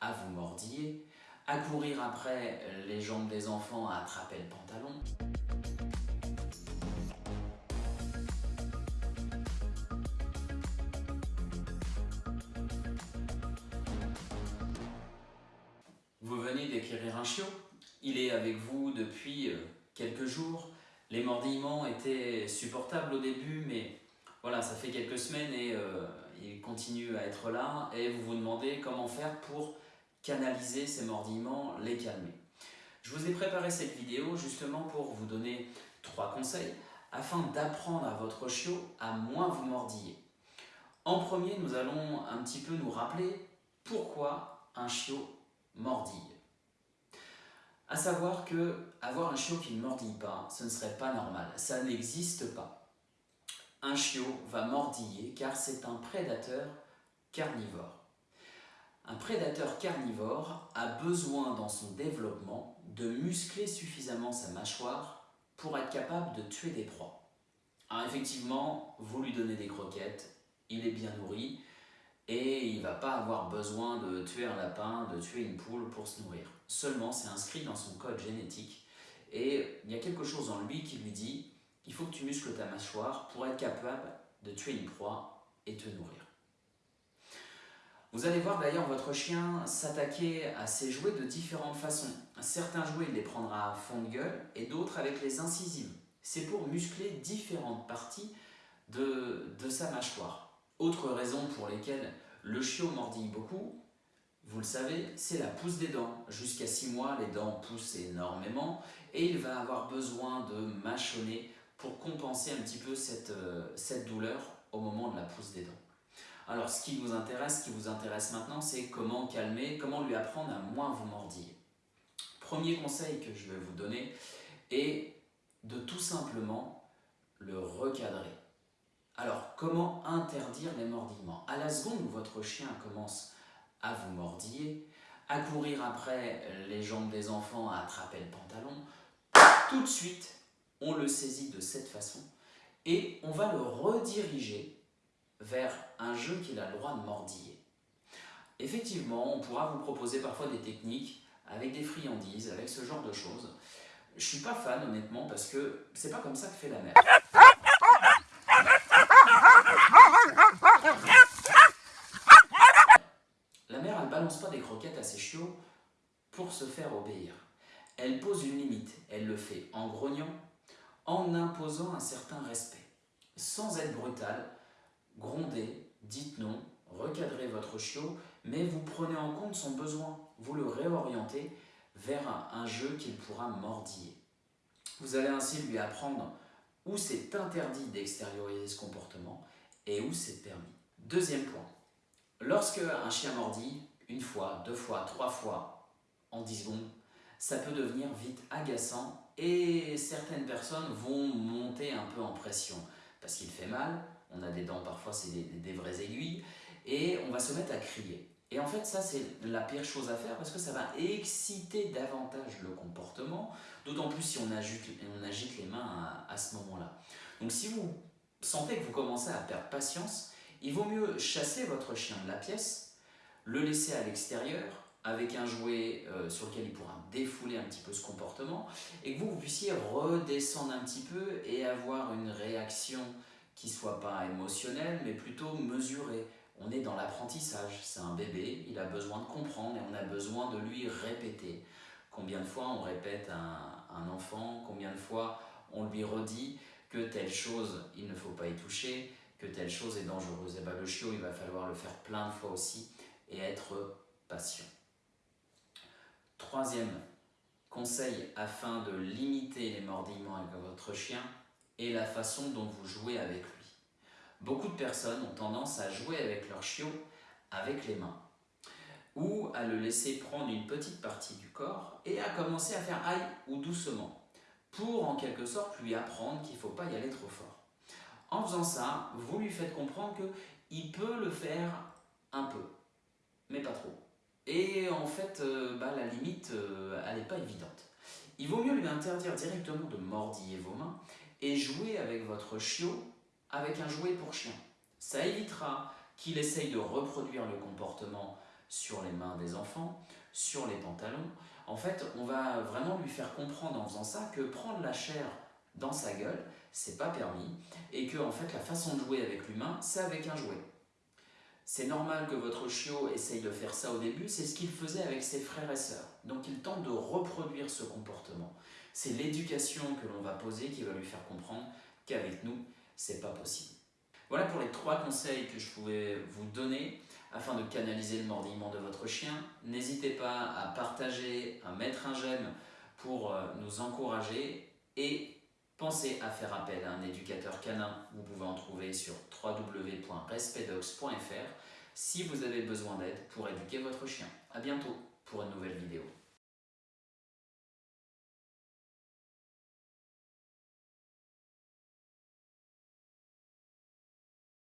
à vous mordiller, à courir après les jambes des enfants, à attraper le pantalon. Vous venez d'acquérir un chiot, il est avec vous depuis euh, quelques jours, les mordillements étaient supportables au début, mais voilà, ça fait quelques semaines et euh, il continue à être là. Et vous vous demandez comment faire pour canaliser ces mordillements, les calmer. Je vous ai préparé cette vidéo justement pour vous donner trois conseils afin d'apprendre à votre chiot à moins vous mordiller. En premier, nous allons un petit peu nous rappeler pourquoi un chiot mordille. À savoir que avoir un chiot qui ne mordille pas, ce ne serait pas normal, ça n'existe pas. Un chiot va mordiller car c'est un prédateur carnivore. Un prédateur carnivore a besoin dans son développement de muscler suffisamment sa mâchoire pour être capable de tuer des proies. Alors effectivement, vous lui donnez des croquettes, il est bien nourri et il ne va pas avoir besoin de tuer un lapin, de tuer une poule pour se nourrir. Seulement, c'est inscrit dans son code génétique et il y a quelque chose en lui qui lui dit il faut que tu muscles ta mâchoire pour être capable de tuer une proie et te nourrir. Vous allez voir d'ailleurs votre chien s'attaquer à ses jouets de différentes façons. Certains jouets, il les prendra à fond de gueule et d'autres avec les incisives. C'est pour muscler différentes parties de, sa mâchoire. Autre raison pour lesquelles le chiot mordille beaucoup, vous le savez, c'est la pousse des dents. Jusqu'à 6 mois, les dents poussent énormément et il va avoir besoin de mâchonner pour compenser un petit peu cette, euh, cette douleur au moment de la pousse des dents. Alors, ce qui nous intéresse, ce qui vous intéresse maintenant, c'est comment calmer, comment lui apprendre à moins vous mordiller. Premier conseil que je vais vous donner est de tout simplement le recadrer. Alors, comment interdire les mordillements? À la seconde où votre chien commence à vous mordiller, à courir après les jambes des enfants, à attraper le pantalon, tout de suite, on le saisit de cette façon et on va le rediriger vers un jeu qu'il a le droit de mordiller. Effectivement, on pourra vous proposer parfois des techniques avec des friandises, avec ce genre de choses. Je suis pas fan honnêtement parce que c'est pas comme ça que fait la mère. La mère, elle balance pas des croquettes à ses chiots pour se faire obéir. Elle pose une limite, elle le fait en grognant, en imposant un certain respect. Sans être brutal, grondez, dites non, recadrez votre chiot, mais vous prenez en compte son besoin, vous le réorientez vers un, jeu qu'il pourra mordiller. Vous allez ainsi lui apprendre où c'est interdit d'extérioriser ce comportement et où c'est permis. Deuxième point, lorsque un chien mordit, une fois, deux fois, trois fois, en 10 secondes, ça peut devenir vite agaçant et certaines personnes vont monter un peu en pression parce qu'il fait mal, on a des dents parfois c'est des, vraies aiguilles et on va se mettre à crier. Et en fait ça c'est la pire chose à faire parce que ça va exciter davantage le comportement, d'autant plus si on agite, on agite les mains à, ce moment-là. Donc si vous sentez que vous commencez à perdre patience, il vaut mieux chasser votre chien de la pièce, le laisser à l'extérieur avec un jouet euh, sur lequel il pourra défouler un petit peu ce comportement, et que vous, vous puissiez redescendre un petit peu et avoir une réaction qui soit pas émotionnelle, mais plutôt mesurée. On est dans l'apprentissage, c'est un bébé, il a besoin de comprendre et on a besoin de lui répéter. Combien de fois on répète un enfant, combien de fois on lui redit que telle chose, il ne faut pas y toucher, que telle chose est dangereuse. Et bien le chiot, il va falloir le faire plein de fois aussi et être patient. Troisième conseil afin de limiter les mordillements avec votre chien est la façon dont vous jouez avec lui. Beaucoup de personnes ont tendance à jouer avec leur chiot avec les mains ou à le laisser prendre une petite partie du corps et à commencer à faire aïe ou doucement pour en quelque sorte lui apprendre qu'il ne faut pas y aller trop fort. En faisant ça, vous lui faites comprendre qu'il peut le faire un peu, mais pas trop. Et en fait, euh, bah, la limite, euh, elle n'est pas évidente. Il vaut mieux lui interdire directement de mordiller vos mains et jouer avec votre chiot avec un jouet pour chien. Ça évitera qu'il essaye de reproduire le comportement sur les mains des enfants, sur les pantalons. En fait, on va vraiment lui faire comprendre en faisant ça que prendre la chair dans sa gueule, c'est pas permis, et que en fait la façon de jouer avec l'humain, c'est avec un jouet. C'est normal que votre chiot essaye de faire ça au début, c'est ce qu'il faisait avec ses frères et sœurs. Donc il tente de reproduire ce comportement. C'est l'éducation que l'on va poser qui va lui faire comprendre qu'avec nous, c'est pas possible. Voilà pour les trois conseils que je pouvais vous donner afin de canaliser le mordillement de votre chien. N'hésitez pas à partager, à mettre un j'aime pour euh, nous encourager et pensez à faire appel à un éducateur canin. Vous pouvez en trouver sur www.respedox.fr si vous avez besoin d'aide pour éduquer votre chien. A bientôt pour une nouvelle vidéo.